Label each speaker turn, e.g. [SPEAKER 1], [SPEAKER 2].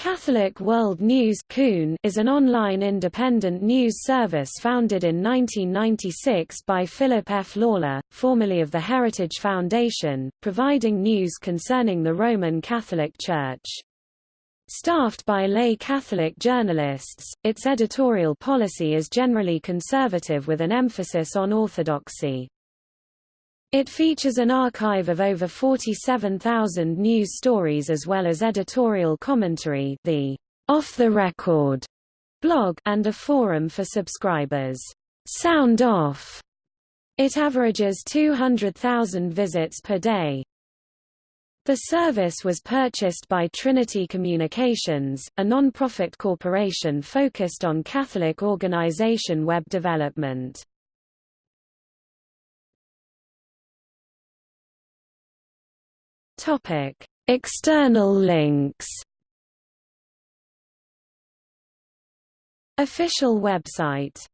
[SPEAKER 1] Catholic World News is an online independent news service founded in 1996 by Philip F. Lawler, formerly of the Heritage Foundation, providing news concerning the Roman Catholic Church. Staffed by lay Catholic journalists, its editorial policy is generally conservative with an emphasis on orthodoxy. It features an archive of over 47,000 news stories as well as editorial commentary the Off the Record blog and a forum for subscribers. Sound Off. It averages 200,000 visits per day. The service was purchased by Trinity Communications, a non-profit corporation focused on Catholic organization web development. Topic: External links. Official website